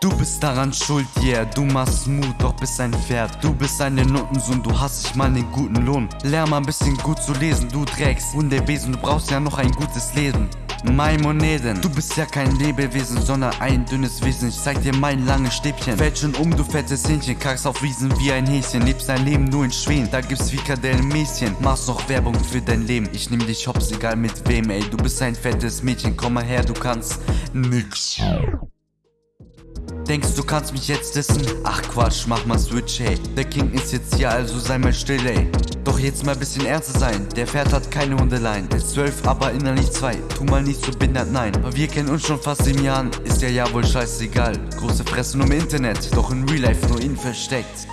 Du bist daran schuld, yeah, du machst Mut, doch bist ein Pferd. Du bist eine Notensohn, du hast dich mal den guten Lohn. Lern mal ein bisschen gut zu lesen, du trägst Wunderwesen, du brauchst ja noch ein gutes Leben. Maimoneden, du bist ja kein Lebewesen, sondern ein dünnes Wesen. Ich zeig dir mein langes Stäbchen. Fällt schon um, du fettes Hähnchen, kackst auf Wiesen wie ein Häschen. Lebst dein Leben nur in Schweden, da gibt's Frikadellen Mäschen. Machst noch Werbung für dein Leben, ich nehm dich hops, egal mit wem, ey. Du bist ein fettes Mädchen, komm mal her, du kannst nix. Denkst du kannst mich jetzt dissen? Ach Quatsch, mach mal Switch, hey. Der King ist jetzt hier, also sei mal still, ey. Doch jetzt mal bisschen ernster sein. Der Pferd hat keine Hundelein. Ist zwölf, aber innerlich zwei. Tu mal nicht so behindert, nein. Aber wir kennen uns schon fast sieben Jahren. Ist ja ja wohl scheißegal. Große Fresse nur im Internet, doch in Real Life nur ihn versteckt.